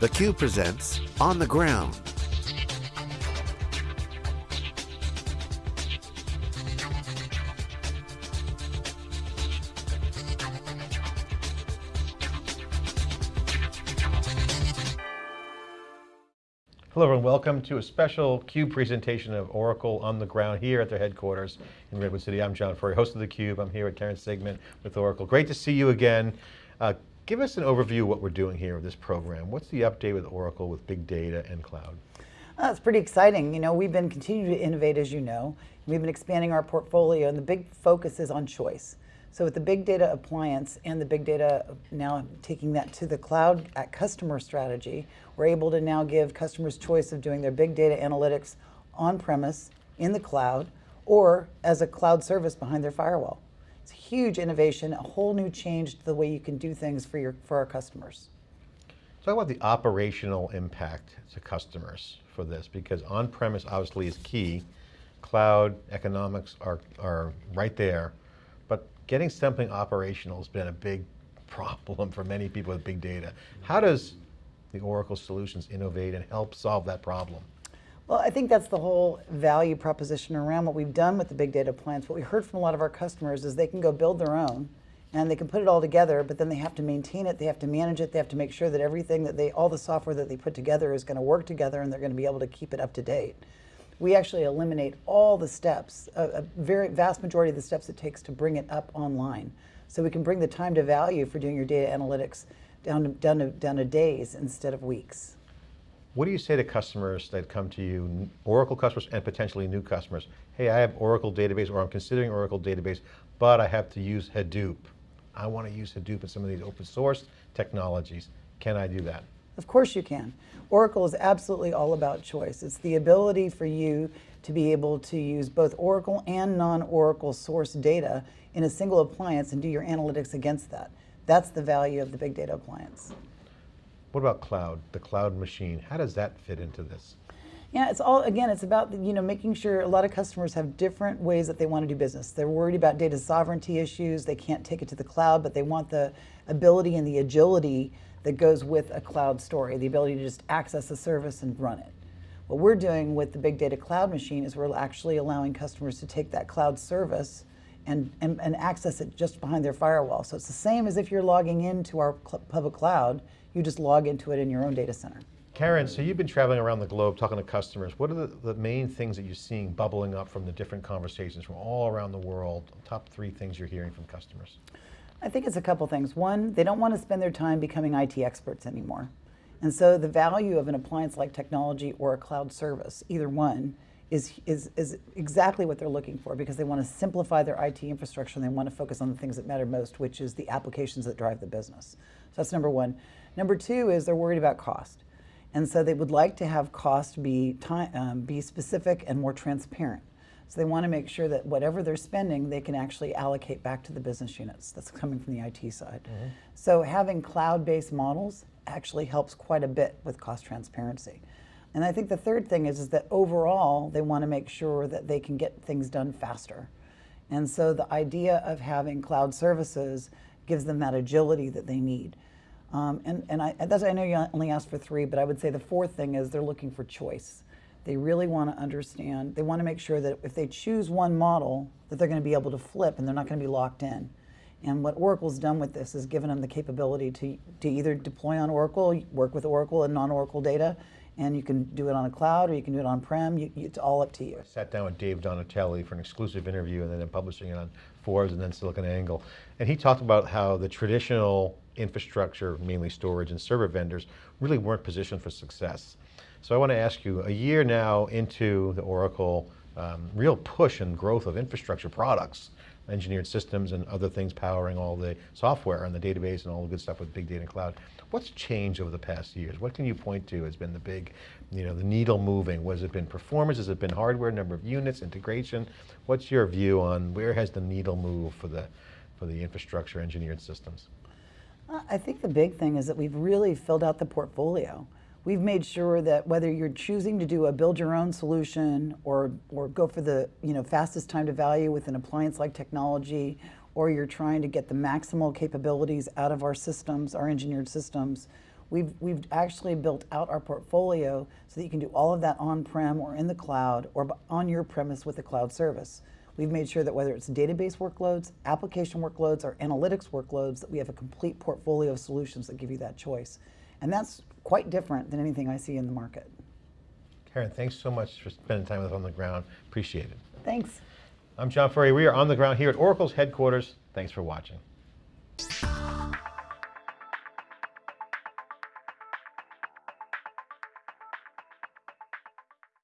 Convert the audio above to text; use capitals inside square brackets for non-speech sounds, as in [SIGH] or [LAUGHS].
theCUBE presents On the Ground. Hello everyone, welcome to a special CUBE presentation of Oracle on the ground here at their headquarters in Redwood City. I'm John Furrier, host of theCUBE. I'm here with Karen Sigman with Oracle. Great to see you again. Uh, give us an overview of what we're doing here with this program. What's the update with Oracle with big data and cloud? Well, it's pretty exciting. You know, we've been continuing to innovate as you know. We've been expanding our portfolio and the big focus is on choice. So with the big data appliance and the big data now taking that to the cloud at customer strategy, we're able to now give customers choice of doing their big data analytics on premise, in the cloud, or as a cloud service behind their firewall. It's a huge innovation, a whole new change to the way you can do things for, your, for our customers. Talk about the operational impact to customers for this, because on-premise obviously is key. Cloud economics are, are right there but getting something operational has been a big [LAUGHS] problem for many people with big data. How does the Oracle Solutions innovate and help solve that problem? Well, I think that's the whole value proposition around what we've done with the big data appliance. What we heard from a lot of our customers is they can go build their own and they can put it all together, but then they have to maintain it, they have to manage it, they have to make sure that everything that they, all the software that they put together is going to work together and they're going to be able to keep it up to date we actually eliminate all the steps, a, a, very vast majority of the steps it takes to bring it up online. So we can bring the time to value for doing your data analytics down to, down to, down to days instead of weeks. What do you say to customers that come to you, Oracle customers and potentially new customers? Hey, I have Oracle database or I'm considering Oracle database, but I have to use Hadoop. I want to use Hadoop and some of these open source technologies. Can I do that? Of course you can. Oracle is absolutely all about choice. It's the ability for you to be able to use both Oracle and non-Oracle source data in a single appliance and do your analytics against that. That's the value of the big data appliance. What about cloud, the cloud machine? How does that fit into this? Yeah, it's all, again, it's about, you know, making sure a lot of customers have different ways that they want to do business. They're worried about data sovereignty issues. They can't take it to the cloud, but they want the ability and the agility that goes with a cloud story, the ability to just access a service and run it. What we're doing with the Big Data Cloud Machine is we're actually allowing customers to take that cloud service and, and, and access it just behind their firewall. So it's the same as if you're logging into our public cloud, you just log into it in your own data center. Karen, so you've been traveling around the globe talking to customers. What are the, the main things that you're seeing bubbling up from the different conversations from all around the world? Top three things you're hearing from customers. I think it's a couple things. One, they don't want to spend their time becoming IT experts anymore. And so the value of an appliance like technology or a cloud service, either one, is, is, is exactly what they're looking for because they want to simplify their IT infrastructure and they want to focus on the things that matter most, which is the applications that drive the business. So that's number one. Number two is they're worried about cost. And so they would like to have cost be, time, um, be specific and more transparent. So they want to make sure that whatever they're spending, they can actually allocate back to the business units that's coming from the IT side. Mm -hmm. So having cloud-based models actually helps quite a bit with cost transparency. And I think the third thing is, is that overall, they want to make sure that they can get things done faster. And so the idea of having cloud services gives them that agility that they need. Um, and and I, I know you only asked for three, but I would say the fourth thing is they're looking for choice. They really want to understand, they want to make sure that if they choose one model, that they're going to be able to flip and they're not going to be locked in. And what Oracle's done with this is given them the capability to, to either deploy on Oracle, work with Oracle and non-Oracle data, and you can do it on a cloud or you can do it on-prem, it's all up to you. I sat down with Dave Donatelli for an exclusive interview and then publishing it on Forbes and then SiliconANGLE. And he talked about how the traditional infrastructure, mainly storage and server vendors, really weren't positioned for success. So I want to ask you, a year now into the Oracle um, real push and growth of infrastructure products, engineered systems and other things powering all the software and the database and all the good stuff with big data and cloud. What's changed over the past years? What can you point to has been the big, you know, the needle moving? Was it been performance? Has it been hardware, number of units, integration? What's your view on where has the needle moved for the, for the infrastructure engineered systems? Uh, I think the big thing is that we've really filled out the portfolio. We've made sure that whether you're choosing to do a build your own solution or, or go for the you know, fastest time to value with an appliance like technology, or you're trying to get the maximal capabilities out of our systems, our engineered systems, We've, we've actually built out our portfolio so that you can do all of that on-prem or in the cloud or on your premise with a cloud service. We've made sure that whether it's database workloads, application workloads, or analytics workloads, that we have a complete portfolio of solutions that give you that choice. And that's quite different than anything I see in the market. Karen, thanks so much for spending time with us on the ground. Appreciate it. Thanks. I'm John Furrier. We are on the ground here at Oracle's headquarters. Thanks for watching.